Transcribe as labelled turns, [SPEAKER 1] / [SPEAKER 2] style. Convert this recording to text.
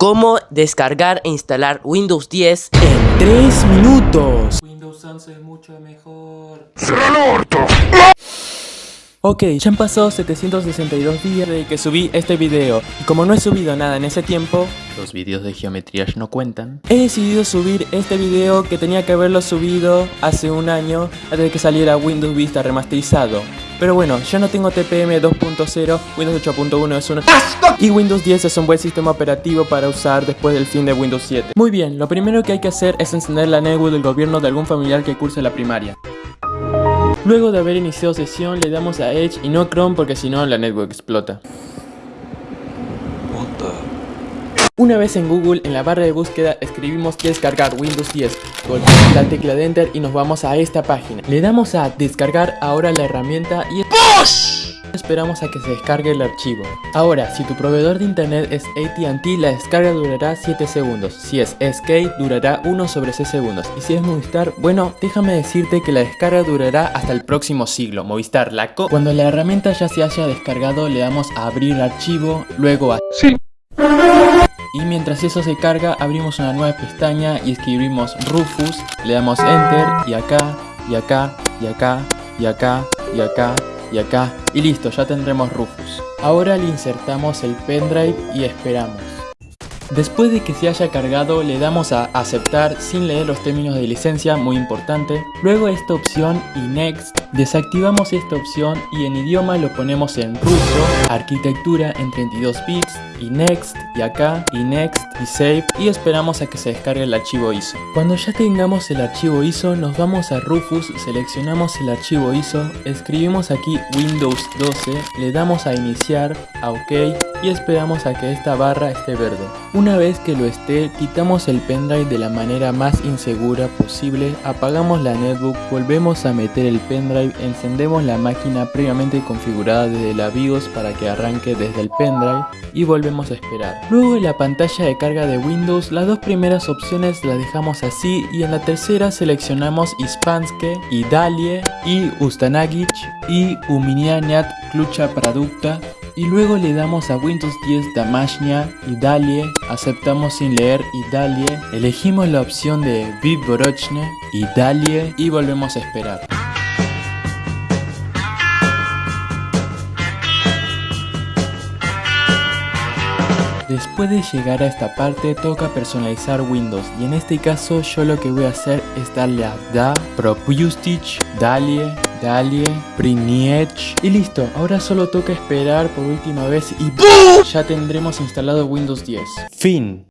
[SPEAKER 1] cómo descargar e instalar Windows 10 en
[SPEAKER 2] 3 minutos.
[SPEAKER 3] Windows 11 es mucho mejor.
[SPEAKER 2] Ok, ya han pasado 762 días desde que subí este video y como no he subido nada en ese tiempo, los videos de geometría no cuentan, he decidido subir este video que tenía que haberlo subido hace un año antes de que saliera Windows Vista remasterizado. Pero bueno, ya no tengo TPM 2.0, Windows 8.1 es un y Windows 10 es un buen sistema operativo para usar después del fin de Windows 7. Muy bien, lo primero que hay que hacer es encender la netbook del gobierno de algún familiar que curse la primaria. Luego de haber iniciado sesión le damos a Edge y no Chrome porque si no la network explota. Una vez en Google, en la barra de búsqueda escribimos descargar Windows 10, golpeamos la tecla de Enter y nos vamos a esta página. Le damos a descargar ahora la herramienta y esperamos a que se descargue el archivo. Ahora, si tu proveedor de internet es AT&T, la descarga durará 7 segundos. Si es SK, durará 1 sobre 6 segundos. Y si es Movistar, bueno, déjame decirte que la descarga durará hasta el próximo siglo. Movistar, la co... Cuando la herramienta ya se haya descargado, le damos a abrir archivo, luego a... Sí. Y mientras eso se carga, abrimos una nueva pestaña y escribimos Rufus, le damos Enter y acá, y acá, y acá, y acá, y acá, y acá, y listo, ya tendremos Rufus. Ahora le insertamos el pendrive y esperamos. Después de que se haya cargado le damos a aceptar sin leer los términos de licencia, muy importante. Luego esta opción y next, desactivamos esta opción y en idioma lo ponemos en ruso, arquitectura en 32 bits y next y acá y next y save y esperamos a que se descargue el archivo ISO. Cuando ya tengamos el archivo ISO nos vamos a Rufus, seleccionamos el archivo ISO, escribimos aquí Windows 12, le damos a iniciar, a OK y esperamos a que esta barra esté verde. Una vez que lo esté, quitamos el pendrive de la manera más insegura posible, apagamos la netbook, volvemos a meter el pendrive, encendemos la máquina previamente configurada desde la BIOS para que arranque desde el pendrive y volvemos a esperar. Luego en la pantalla de carga de Windows, las dos primeras opciones las dejamos así y en la tercera seleccionamos Ispanske y Dalie y Ustanagic y Uminianiat Klucha Producta y luego le damos a Windows 10 Damashnia y Dalie, aceptamos sin leer y Dalie, elegimos la opción de Viborochne y Dalie y volvemos a esperar. Después de llegar a esta parte toca personalizar Windows. Y en este caso yo lo que voy a hacer es darle a Da, Propustich, Dalie, Dalie, Priniech y listo, ahora solo toca esperar por última vez y ya tendremos instalado Windows 10. Fin.